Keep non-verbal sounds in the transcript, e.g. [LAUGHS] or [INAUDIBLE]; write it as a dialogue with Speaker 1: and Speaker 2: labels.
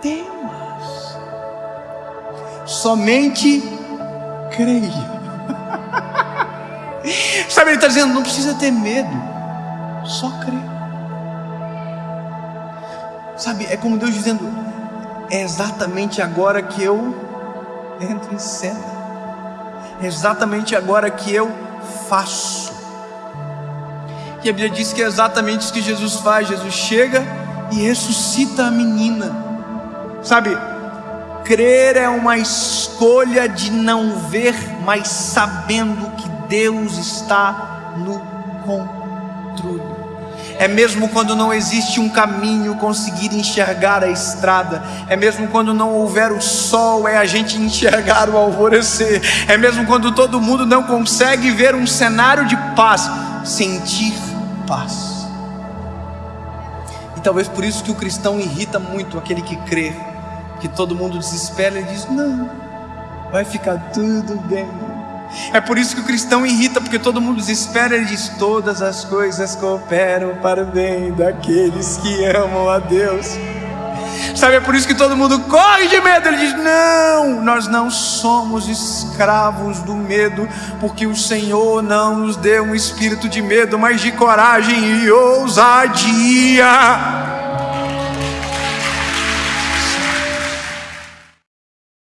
Speaker 1: temas, somente creia. [LAUGHS] Sabe, ele está dizendo: não precisa ter medo, só crer. Sabe, é como Deus dizendo: é exatamente agora que eu entro em cena, é exatamente agora que eu faço. E a Bíblia diz que é exatamente isso que Jesus faz: Jesus chega e ressuscita a menina. Sabe, crer é uma escolha de não ver, mas sabendo que Deus está no controle. É mesmo quando não existe um caminho conseguir enxergar a estrada. É mesmo quando não houver o sol, é a gente enxergar o alvorecer. É mesmo quando todo mundo não consegue ver um cenário de paz, sentir paz. Talvez por isso que o cristão irrita muito aquele que crê, que todo mundo desespera e diz: "Não, vai ficar tudo bem". É por isso que o cristão irrita, porque todo mundo desespera e diz: Todas as coisas cooperam para o bem daqueles que amam a Deus. Sabe, é por isso que todo mundo corre de medo. Ele diz: Não, nós não somos escravos do medo, porque o Senhor não nos deu um espírito de medo, mas de coragem e ousadia.